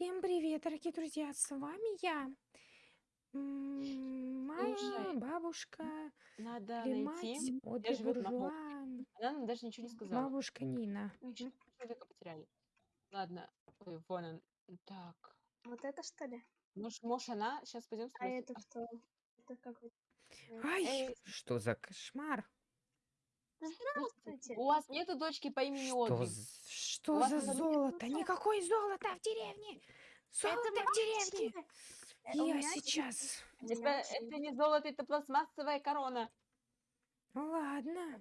Всем привет, дорогие друзья! С вами я, моя Слушай, бабушка надо найти, мать где живет. Буржуа, Она нам даже ничего не сказала. бабушка Нина. Мы человека потеряли. Ладно, ой, вон он. Так, Вот это что ли? может, может она? Сейчас пойдем А спросим. это кто? Это какой? Ай, Эй, что за кошмар? Здравствуйте. у вас нету дочки по имени Что, Одри? что вас за надо золото? Никакой золота в деревне! Золото в деревне! Э, у Я меня сейчас. Это, это не золото, это пластмассовая корона. Ладно,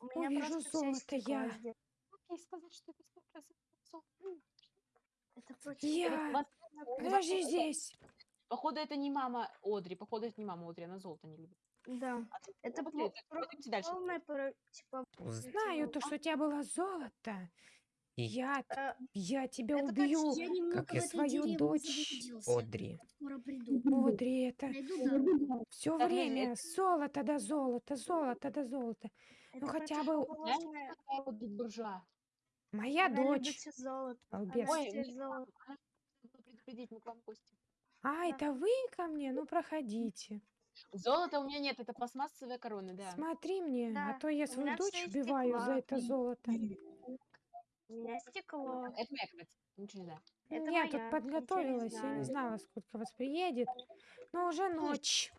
у меня увижу просто из золото я. сделано. Как ей сказать, что это 100% золото? Это против Я... Вас- Подожди здесь. Походу, это не мама Одри. Походу, это не мама Одри, она золото не любит. Да. А Это ну, пойдемте дальше. полное про- типа Знаю то, что у тебя было золото. И я, э, я тебя это как убью, я как и в этой свою дочь. Одри. Одри, это дорогу. все Так, время золото да золото, золото да золото. Это хотя бы- буржуа? Моя Она любит дочь. золото. Она Ой, золото. Надо было предупредить, мы к вам в гости. А, это вы ко мне? Ну, проходите. Золота у меня нет, это пластмассовая корона, да. Смотри мне, а Да, то я у свою меня дочь всё из убиваю за стекла. это золото. У меня стекло. Это моя кровать, ничего не знаю. Это я моя, тут ничего подготовилась, я не знаю. знала, сколько вас приедет. Но уже ночь.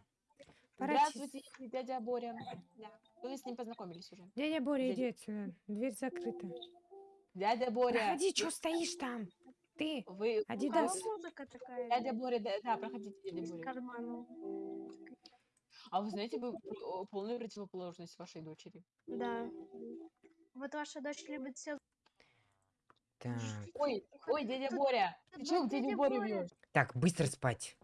Пора те- Здравствуйте, дядя Боря. Да. Вы с ним познакомились уже. Дядя Боря, Дядя- иди отсюда. Дверь закрыта. Дядя Боря. Проходи, что стоишь там? Ты, Вы... А Адидас. музыка такая Дядя Боря, да, да, проходите, дядя из Боря. кармана. А вы знаете, о, полную противоположность вашей дочери. Да. Вот ваша дочь любит все. Так, Ой, ой, дядя Боря, ты к дядю Борю Боря. бьешь? так, быстро спать.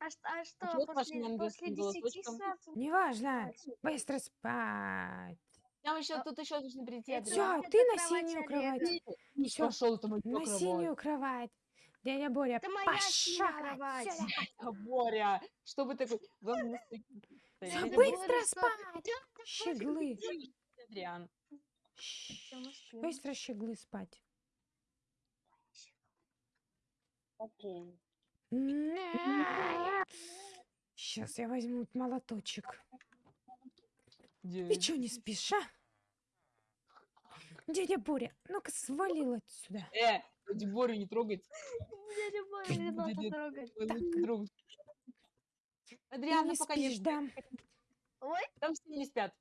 А, ш- а что, вашим после, после ангельским 10 голосочком? сразу? Неважно, быстро спать. Там еще, А- тут еще должны прийти Это- Все, ты на синюю кровать. Пошел, это моя На кровать. синюю кровать. Дядя Боря, Это моя пошла. Дядя Боря, что вы такой... Да Дядя быстро спать. Щеглы. Адриан. Всё, мы Щ, спим. Быстро щеглы спать. Сейчас я возьму молоточек. Ты что, не спишь, а? Дядя Боря, ну-ка свалил отсюда. Э, дядю Борю не трогать. Дядя Боря, не надо Дядя- трогать. Ой, Так. лучше трогать. Ты Адриан, не ну пока не? Ой, Там все не спят.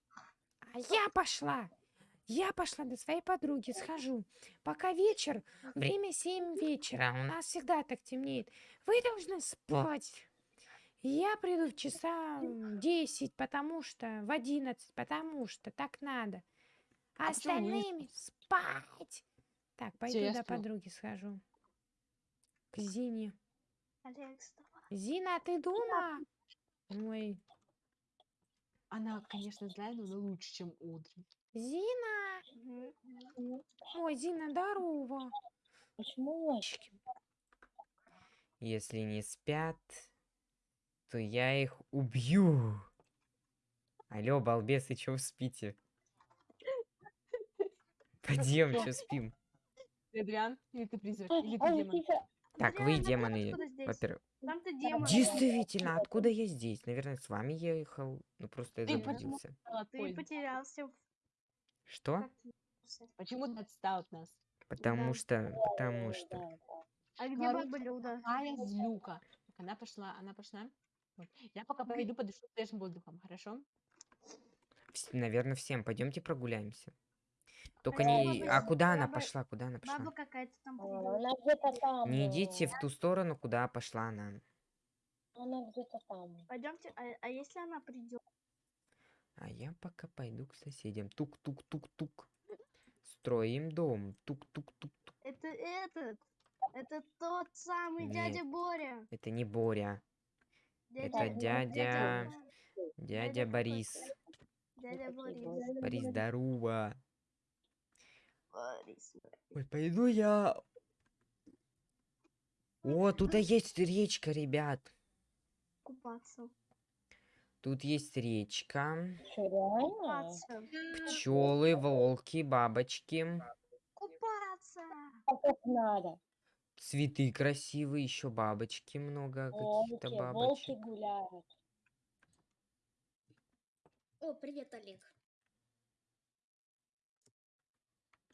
А я пошла. Я пошла до своей подруги, схожу. Пока вечер, время 7 вечера, у нас всегда так темнеет. Вы должны спать. Я приду в часа м, 10, потому что, в 11, потому что так надо. А остальными спать. Так, пойду я до подруги схожу. К Зине. Вставай. Зина, ты дома? Ой, Она, конечно, знает, но она лучше, чем Одри. Зина! Ой, Зина, здорово. Почему? Если не спят, то я их убью. Алло, балбесы, чё вы спите? Пойдем, чё спим? Ты Адриан? Или ты призрак? Или ты демон? Так, вы а демоны, во-первых. Действительно, откуда я здесь? Наверное, с вами ехал. Ну, просто я заблудился. от Ты потерялся. Что? Почему ты отстал от нас? Потому что, потому что. А где Короче, блюдо? Какая злюка. Так, она пошла, она пошла. Я пока пойду подышу свежим воздухом, хорошо? Наверное, всем. Пойдемте прогуляемся. Только не... А куда она пошла? Куда она пошла? Баба какая-то там. А. Она где-то там. Не идите в ту сторону, куда пошла она. Она где-то там. Пойдемте, а, а если она придет? А я пока пойду к соседям. Тук-тук-тук-тук. Строим дом. Тук-тук-тук-тук. Это этот. Это тот самый Нет. дядя Боря. Это не Боря. Это Дядя- дядя... Дядя Дядя Борис. Дядя Борис. Борис, здорово. Ой, пойду я... О, тут есть речка, ребят. Купаться. Тут есть речка. Купаться. Пчелы, волки, бабочки. Купаться. А как надо? Цветы красивые, еще бабочки много, каких-то Волки, волки гуляют. О, привет, Олег.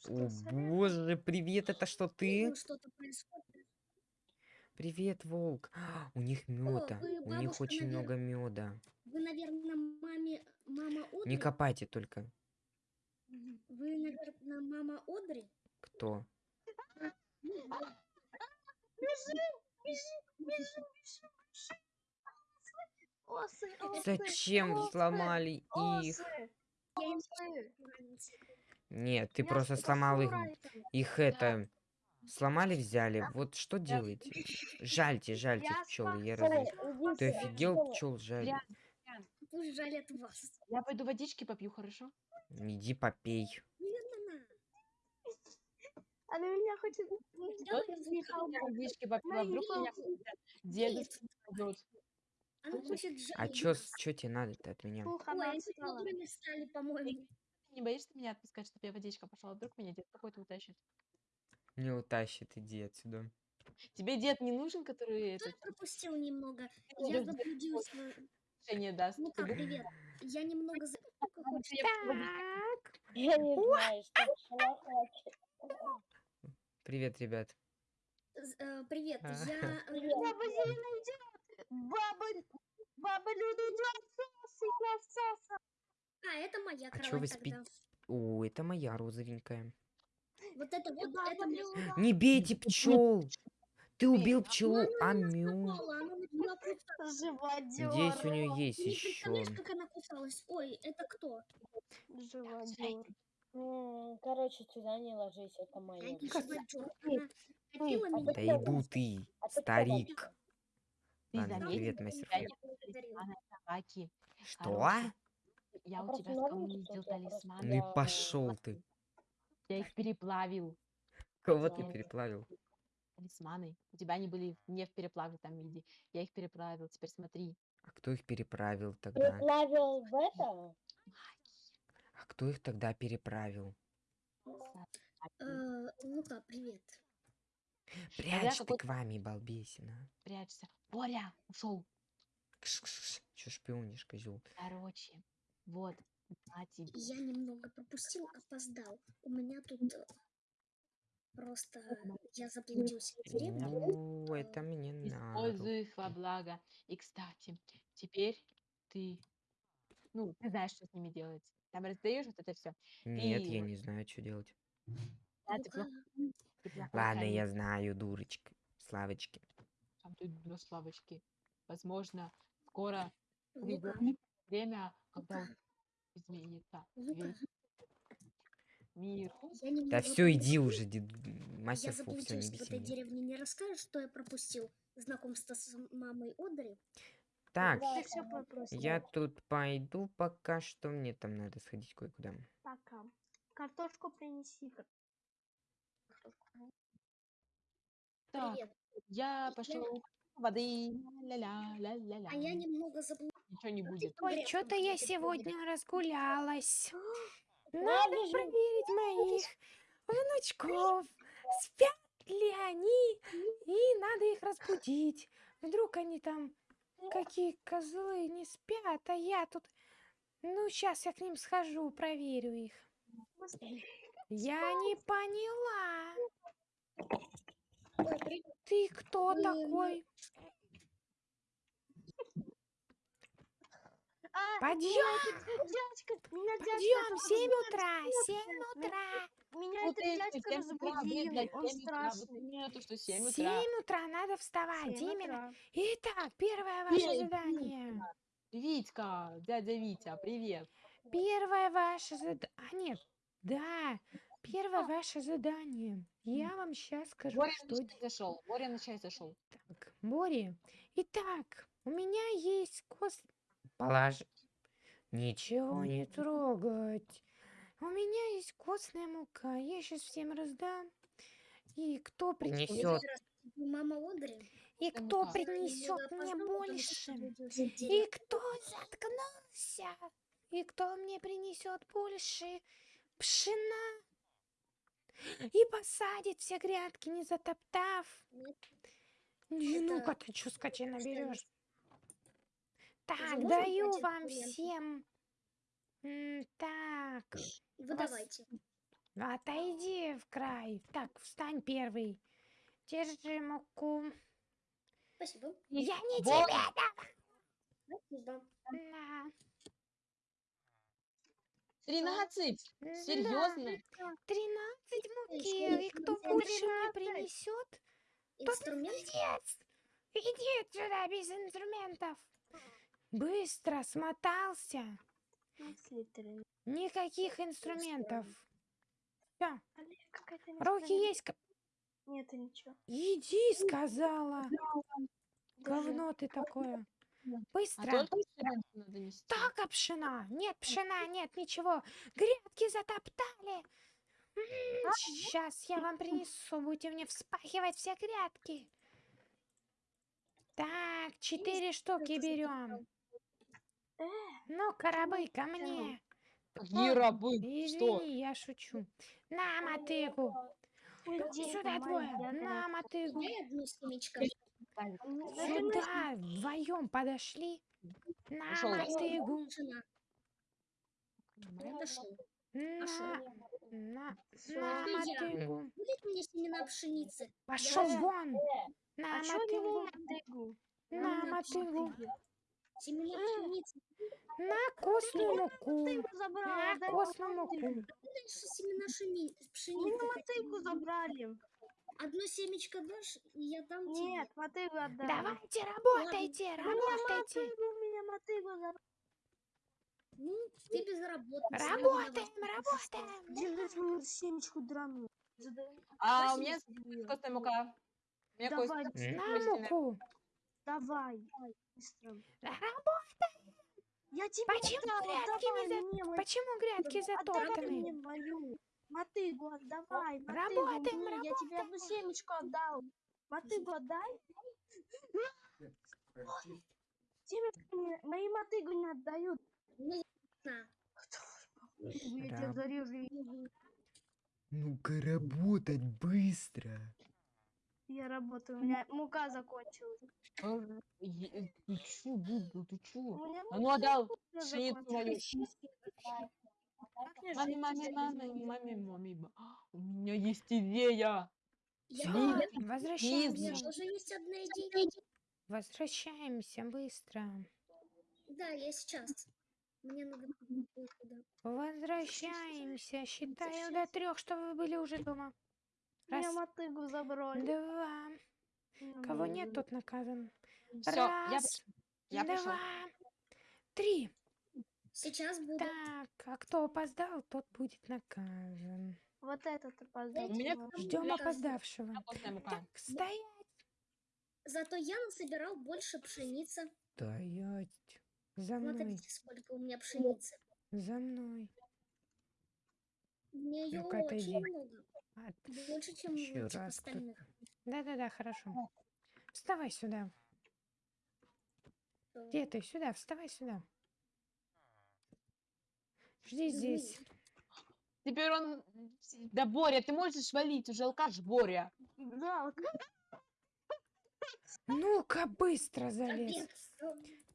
О боже, привет, это что ты? Привет, волк. У них меда, у них очень навер- много меда. Вы, наверное, маме... Мама Одри? Не копайте только. Вы, наверное, мама Одри? Кто? Осы, осы, Зачем осы, сломали их? осы, им осы. Нет, ты Я просто сломал их. Их это сломали, взяли. Вот что делаете? Жальте, жальте Я пчелы. Я раз... Ты офигел, пчел жаль. Пусть жалят вас. Я пойду водички попью, хорошо? Иди попей. Она меня хочет... Водички попила, вдруг меня дедушка найдет. А жалить чё, тебе надо-то от меня? Ой, они стали, по-моему. Не боишься меня отпускать, чтобы я водичка пошла? Вдруг меня дед какой-то утащит? Не утащит, иди отсюда. Тебе дед не нужен, который Кто это пропустил немного? Ну, Я заблудилась. решение даст? Ну как, привет. Я немного... Ну. Так, Я не знаю, что. Привет, ребят. Э, Привет, А. я... э. Баба Зелена идет! Баба... Баба Люда идет! Соса, я соса! А, это моя А кровать вы тогда. спите? О, это моя розовенькая. Вот это вот, Баба это мне... Не бейте пчел! Ты убил Ну, пчелу, а меня мю. напала, она начала кусаться. Живодер! Надеюсь, у нее есть еще. как она кусалась? Ой, это кто? Живодер. Короче, сюда не ложись, это Я мое. не Как- живодёр. Она хотела а Да иду ты, А старик. Ладно, привет, что мастер. Что? Я А у тебя скоммунизил талисманы. Ну и пошел ты. Я их переплавил. Кого ты переплавил? Талисманы. У тебя они были не в переплавленном виде. Я их переплавил. Теперь смотри. А кто их переправил тогда? Переплавил в это? А кто их тогда переправил? Э, Лука, привет. Прячь ты к вами, балбесина. Прячься. Боря ушел. Че шпионишь, козел? Короче. Вот. На тебе. Я немного пропустил, опоздал. У меня тут э, просто я заблудился в деревне. О, это мне надо. Используй их во благо. И, кстати, теперь ты... Ну, ты знаешь, что с ними делать. Там раздаешь вот это все. Нет, я вот- не знаю, что делать. Да, ты плохо- ты Ладно, я знаю, дурочка. Славочки. Там ты на славочки. Возможно, скоро придет время, когда изменится Лука, весь мир. я Да все, иди уже, дед- Я мастер не заблудился в этой меня. деревне. Не расскажешь, что я пропустил? Знакомство с мамой Одри? Так, Да, я тут пойду пока что, мне там надо сходить кое-куда. Пока. Картошку принеси. Так, Привет. я пошел воды. Ля-ля, ля-ля-ля. А я немного заблудился. Ничего не будет. что-то я сегодня разгулялась. Надо проверить моих внучков. Спят ли они? И надо их разбудить. Вдруг они там какие козлы не спят, а я тут... Ну, сейчас я к ним схожу, проверю их. Я не поняла. Ты кто Ой, такой? А, Подъем! дядька, меня дядька Подъем, тут 7 разбудил. утра, 7 утра. Меня Вот этот дядька что 7 утра, разбудил. Он 7 утра, вот страшный. нету, что 7 утра. 7 утра надо вставать, именно. Итак, первое ваше задание. Витька, дядя Витя, привет. Первое ваше задание. А, нет. Да. Первое ваше задание. Я вам сейчас скажу, Боря что чай зашел. Боря на чай зашел. так. Бори. Итак, у меня есть кос... Положи. Ничего не трогать. У меня есть костная мука. Я сейчас всем раздам. И кто принесет? Мама Одри? И кто принесет мне что больше? И кто заткнулся? И кто мне принесет больше пшена? И посадит все грядки, не затоптав. Ну-ка ты чё, скотина, постоянно. берешь? Так, даю вам всем. Так, Вы вас- давайте. отойди в край. Так, встань первый. Держи муку. Спасибо. Я не Вот. тебе дам. Спасибо. На. 13. Да. Серьезно? 13 муки. И кто больше мне 13. принесет, тот молодец. Иди сюда без инструментов. Быстро смотался. Никаких инструментов. Все, руки есть. Нет, ничего. Иди, сказала. Говно ты такое. А Быстро. нести. Так, а пшена? Нет, пшена, нет, ничего. Грядки затоптали. Сейчас я вам принесу, будете мне вспахивать все грядки. Так, четыре штуки берем. Ну, рабы, ко мне. Ой, рабы? Что? Извини, я шучу. На мотыгу. Сюда двое. На мотыгу. Семечко. Сюда вдвоем подошли. На мотыгу. На, мотыгу. Будет мне семена пшеницы? Пошел вон. На не мотыгу. на мотыгу. Семена пшеницы. На костную муку. Мотыгу забрала, На. Дальше семена Мы пшеницы. мотыгу забрали. Одно семечко дашь, и я дам тебе. Нет, мотыгу отдай. Давайте, работайте, У меня работайте. мотыгу, у меня мотыгу забрали. Ну, ты безработный. Работаем, работаем. Держи свою семечку драную. А у меня костная мука. У меня Давай, На муку. Давай. Быстро. Работаем. Я тебе Почему отдала, грядки не давай за- мне Почему грядки Отдай затоптаны? мне мою. Мотыгу отдавай. мотыгу Работаем, мне, Я тебе одну семечку отдал. Мотыгу отдай. Семечку мне, мои мотыгу не отдают. Ну, на. Я тебя Раб- зарежу. Ну-ка работать быстро. Я работаю, у меня мука закончилась. Э, е- Ты чё, Гугл, ты У чё? меня А ну отдал пшеницу мою. Как мне Маме, жить? маме, маме, маме, маме. ба- У меня есть идея. Я, у меня Возвращаемся. тоже есть одна идея. Возвращаемся быстро. Да, я сейчас. Мне надо. Возвращаемся. Считаю до трех, что вы были уже дома. У меня Раз, мотыгу забрали. два. Кого нет, тот наказан. Все, я, Раз, я пришел. два, три. Сейчас буду. Так, а кто опоздал, тот будет наказан. Вот этот опоздал. У меня чувак. Ждем опоздавшего. Так, стоять. Зато я насобирал больше пшеницы. Стоять. За мной, Смотрите, сколько у меня пшеницы. за мной. У меня ее очень отойди. много. А, Больше, чем Еще всех раз остальных. Да-да-да, хорошо. Вставай сюда. Где ты? Сюда, вставай сюда. Жди здесь. Теперь он... Да, Боря, ты можешь валить, уже алкаш Боря. Да, вот Ну-ка, быстро залез.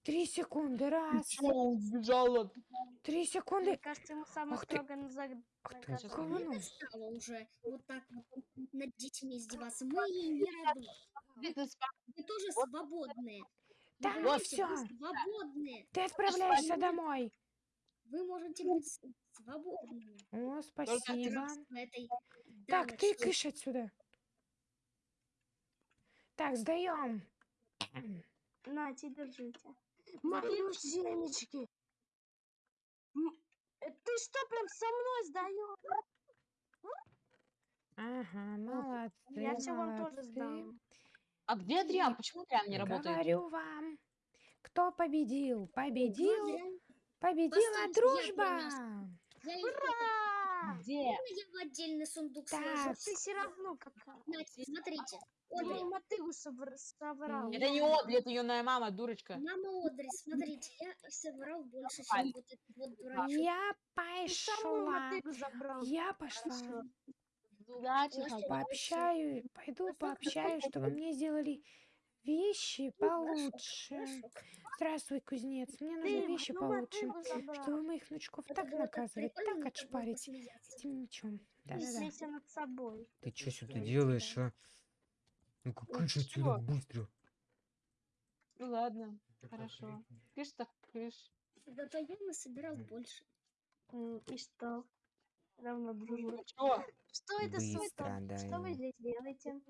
Три секунды. Раз. Сбежал от... Три мне секунды. кажется, ему самое Ах ты. строго назад. Ах ты. Не стало уже вот так вот над детьми издеваться. Мы не рабы. Ты спа- Вы тоже свободные. Вы Так, понимаете, всё. вы свободные. Ты отправляешься домой. Вы можете быть свободными. О, спасибо. Так, ты кыш отсюда. Так, сдаем. Нате, держите. Мои семечки. Э, Ты что, прям со мной сдаешь? Ага, молодцы, Я все вам тоже молодцы. сдам. А где Адриан? Почему Адриан не работает? Говорю вам, кто победил? Победил, победила Постойте, я дружба. Я их Ура! Где? я в отдельный сундук Так. сложу. Ты все равно какая. Знаете, Смотрите, Я Одри, совр- соврал. Это не Одри, это юная мама, дурочка. мама Одри, смотрите, я собрал больше, чем вот этот вот дурачок. Я пошла. мотыгу забрал. Я пошла. Удачи. Пообщаю, пойду пообщаюсь, чтобы мне сделали вещи получше. Хорошо. Здравствуй, кузнец. Мне нужны вещи получше, чтобы моих внучков так наказывать, так отшпарить этим мечом. Смейся над собой. Ты что сюда делаешь, а? Ну-ка, кыш отсюда быстро. Ну ладно, хорошо. Кыш так кыш. Зато я насобирал больше. И что? Равно дружно. Чё? Что это Быстро суета? Что вы здесь делаете?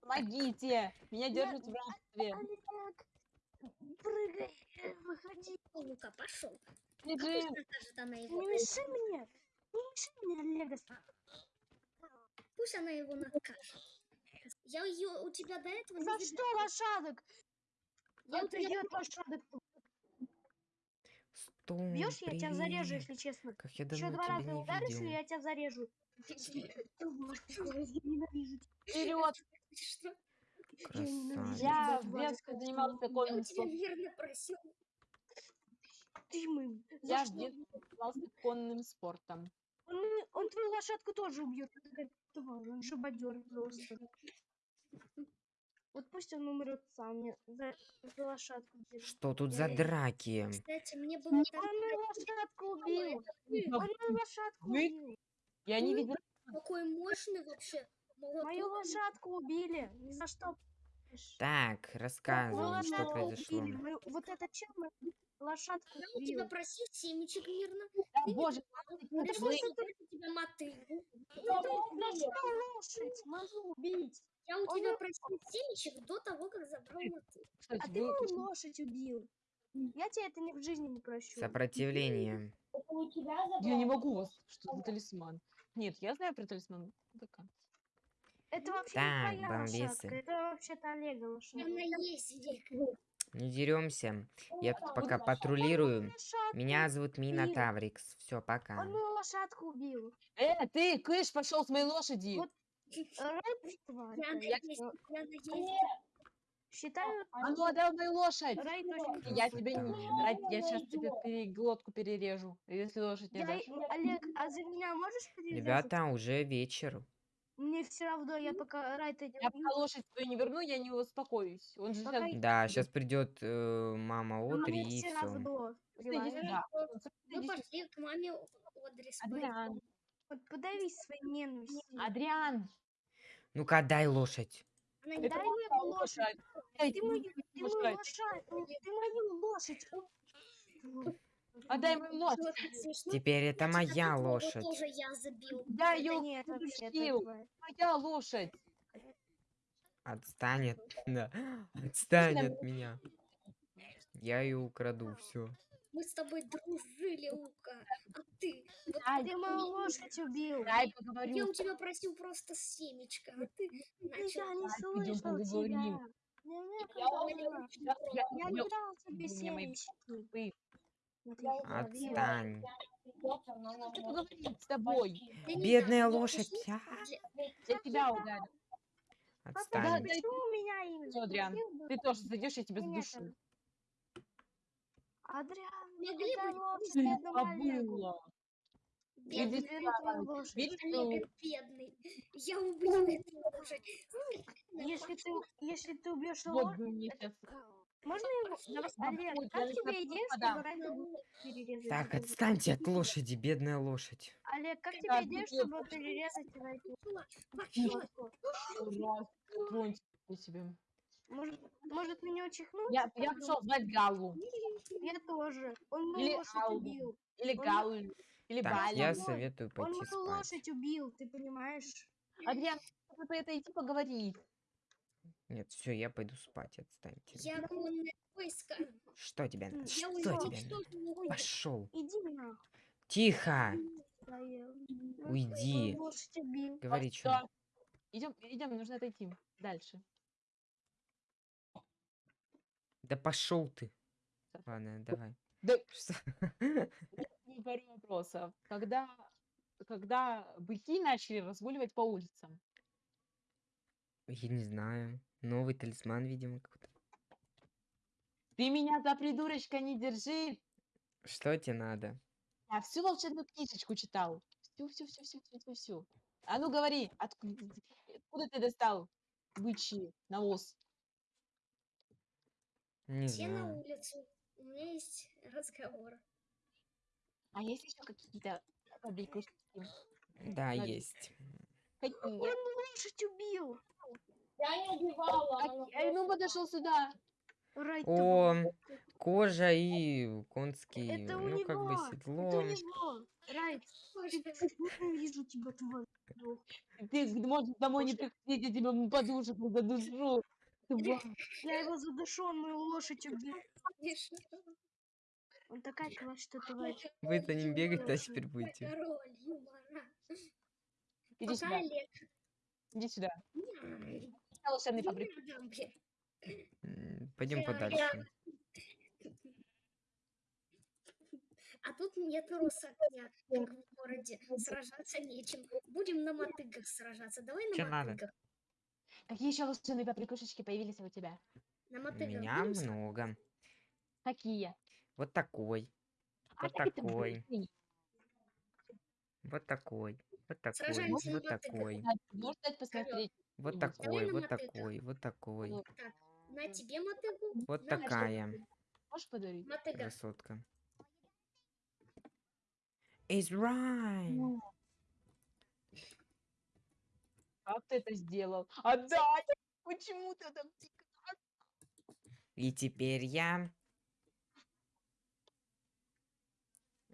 Помогите! Меня держат в рабстве. Олег, прыгай, э, выходи. О, Лука, пошел. Не мешай мне. Не мешай мне, Олега. Пусть она его накажет. Я ее у тебя до этого не За видела. что лошадок? Я у тебя лошадок. Стой, Бьешь, я тебя зарежу, если честно. Как я Еще два раза не ударишь, и я тебя зарежу. Я. Вперед! Я в Два детстве раза занимался Я у конным тебя спортом. верно просил. Ты мы. Я занимался конным спортом. Он, он твою лошадку тоже убьет. Он шабадер просто. Вот пусть он умрет сам. За, за лошадку держу. Что тут за драки? Кстати, мне было так Он мою лошадку убил. Он мою лошадку убил. Я не видел. какой мощный вообще. Мою молоток. лошадку убили. Ни за что. Так, Мою рассказывай, что произошло. убили. Мою- Вот это чем мою лошадку Я у тебя просил семечек мирно. Да, боже, просил у тебя мотыгу. Что лошадь? Могу убить. Я у Он тебя просил семечек до того, как забрал мотыгу. кстати, А ты мою лошадь убил. Я тебе это ни в жизни не прощу. Сопротивление. Это у тебя Я не могу вас. Что за талисман? Нет, я знаю про талисман. Это вообще Так, не твоя бомбесы. лошадка. Это вообще-то Олега лошадка. Она есть здесь. Не деремся. Я тут пока патрулирую. Меня зовут Мина. Таврикс. Все, пока. Он мою лошадку убил. Э, ты, кыш, пошел с моей лошади. Вот. Я Я- есть. Я есть. Считаю, А ну отдай мою лошадь. Рай точно Я тебе не... Рай, я сейчас тебе пере- глотку перережу, если лошадь не Я- дашь. Олег, а за меня можешь перерезать? Ребята, уже вечер. Мне все равно, я пока Райта не Я пока лошадь свою не верну, я не успокоюсь. Он же Пока сейчас... Да, сейчас придет мама Одри и все равно. Мы сюда. пошли к маме Одри. Адриан, подавись своей ненавистью. Адриан, Ну-ка, отдай лошадь. Это Дай моя эту лошадь. Эй, Ты мою, ты мою лошадь. Ты мою лошадь. Отдай мою лошадь. Теперь это моя лошадь. тоже я забил. Я Это ее нет, это. Моя лошадь. Отстань от... Да. Отстань от меня. Я ее украду, все. Мы с тобой дружили, Лука. А ты? Вот Ай, Ты мою лошадь убил. Дай я поговорю. у тебя просил просто семечко, а ты начал... Я не слышал поговорим. тебя. Я. Я- я- Я я- не дал тебе я говорила. Отстань. Хочу поговорить с тобой. Бедная я лошадь. а, Я тебя ударю. Отстань. почему меня имя? Адриан? Ты тоже зайдешь, я тебя задушу. Адриан, Могли бы лошадь забыла. Бедный, лошадь. Олег бедный. Я убью эту лошадь. Если ты, если ты убьешь лошадь, можно его? Олег, как тебе идея, чтобы Райта перерезать? Так, отстаньте от лошади, бедная лошадь. Олег, как тебе идея, чтобы перерезать? Пошла. Ужасно. Тронь себе. Может, может меня учихнуть? Я, я пошел звать Галу. Я тоже. Он мою Или лошадь Аллу. убил. Или Он- Галу. Или Так, Балю. я советую Он пойти мою спать. лошадь убил, ты понимаешь? Адриан, надо это идти поговорить. Нет, все, я пойду спать, отстаньте. Я конное войско. Что тебе надо? Я Что тебе Пошел. Иди нахуй. Тихо. Уйди. Мою. Говори, что. Идем, идем, нужно отойти. Дальше. Да пошел ты. Ладно, давай. Да Что? пару вопросов. Когда, когда быки начали разгуливать по улицам? Я не знаю. Новый талисман, видимо, какой-то. Ты меня за придурочка не держи. Что тебе надо? Я всю волшебную книжечку читал. Всю, всю, всю, всю, всю, всю, всю. А ну говори, откуда, откуда ты достал бычий навоз? Не Все на знаю. улицу. У меня есть разговор. А есть еще какие-то побрякушки? Да, Надо- есть. Какие? лошадь убил. Я не убивала, она Какие? А ну подошел сюда. Рай, О, кожа и конский, Это у ну как бы него, седло. Это у него. Рай, Боже, вижу тебя, тварь. Ты можешь домой не приходить, я тебя подушек задушу. Я его задушу, он мою лошадь убил. Он такая класс, что тварь. Вы за ним бегаете, а теперь будете. Король юмора. Иди сюда, иди сюда. Надо мне. Пойдем подальше. А тут нет огня, как в городе. Сражаться нечем. Будем на мотыгах сражаться. Давай на Чё надо? Какие еще волшебные побрякушечки появились у тебя? На У меня много. Какие? Вот такой, А Вот так такой. вот такой, вот такой, вот такой, вот такой, вот такой, вот такой. Так, на тебе мотыгу. Вот такая Можешь подарить? Мотыга. красотка. It's right. Как ты это сделал? Отдай! Почему ты это И теперь я...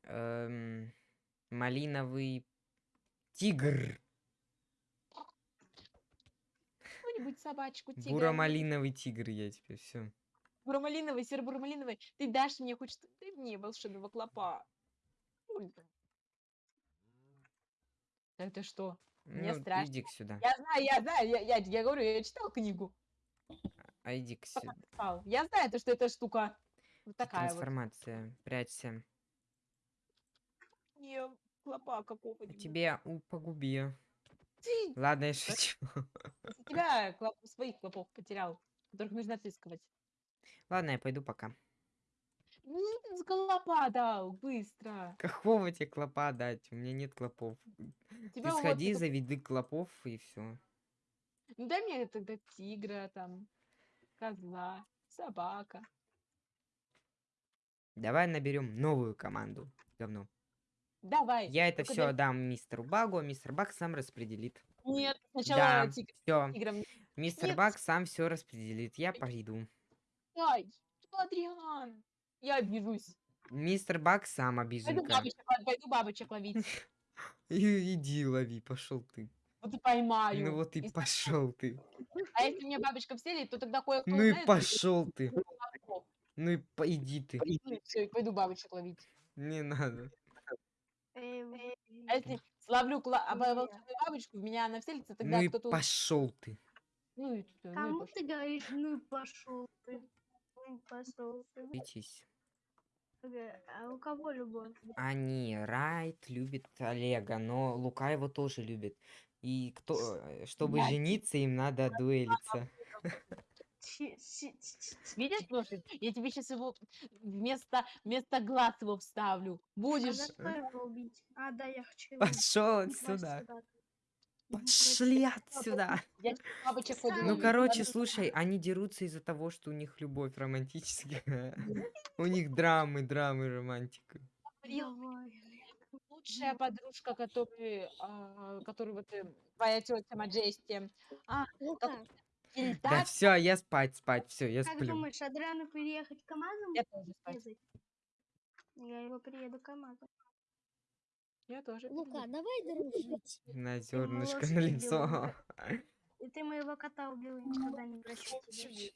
эм, малиновый тигр. Какую-нибудь собачку, тигра? Буро-малиновый тигр я теперь, все. Буромалиновый, серо-буромалиновый. Ты дашь мне хоть что? Дай мне волшебного клопа. Ольга. Это что? Мне Ну, страшно. иди сюда. Я знаю, я знаю, я, я, я говорю, я читал книгу. А иди сюда. Читал. Я знаю, то, что эта штука вот такая вот. Трансформация. Прячься. Не, клопа какого-нибудь. Тебе у погуби. Ты Ладно, я шучу. тебя клоп- своих клопов потерял, которых нужно отыскивать. Ладно, я пойду пока. С клопа дал, быстро. Какого тебе клопа дать? У меня нет клопов. Тебя Ты вот сходи, это- заведи клопов и все. Ну, дай мне тогда тигра, там, козла, собака. Давай наберем новую команду. Говно. Давай. Я это все дай- отдам мистеру Багу, а мистер Баг сам распределит. Нет, сначала Да, тигр, все. тигром. Мистер Нет. Баг сам все распределит. Я пойду. Что, Адриан? Я обижусь. Мистер Баг сам Пойду обиженка. бабочек, пойду бабочек ловить. Иди лови, пошел ты. Вот и поймаю. Ну вот и пошел ты. А если мне бабочка вселит, то тогда кое-кто Ну и пошел ты. Ну и по- иди ты. Пойду бабочек ловить. Не надо. Эм, А если словлю а, бабочку, в меня она вселится, тогда Ну и кто-то... пошел ты. Ну и ну Кому ты говоришь, ну и пошел ты. И пошел ты. Битись. Ага, А у кого любовь? Они, Райт любит Олега, но Лука его тоже любит. И кто, э, чтобы Блядь. жениться, им надо дуэлиться. Видишь, лошадь? Я тебе сейчас его вместо, вместо глаз его вставлю. А Будешь? убить? А, да, я хочу его Пошел отсюда. Сюда. Пошли отсюда. Я бабочек Ну, короче, слушай, они дерутся из-за того, что у них любовь романтическая. У них драмы, драмы, романтика. Лучшая подружка, который, а, который вот э, твоя тетя Маджести. А, Лука, Да все, я спать, спать, все, я Как сплю. думаешь, Адриану переехать КамАЗом? я тоже спать. Я его приеду КамАЗом. Я тоже. Лука, давай дружить. На зернышко лошадь на лицо. И ты моего кота убил, и никогда не прощу тебя.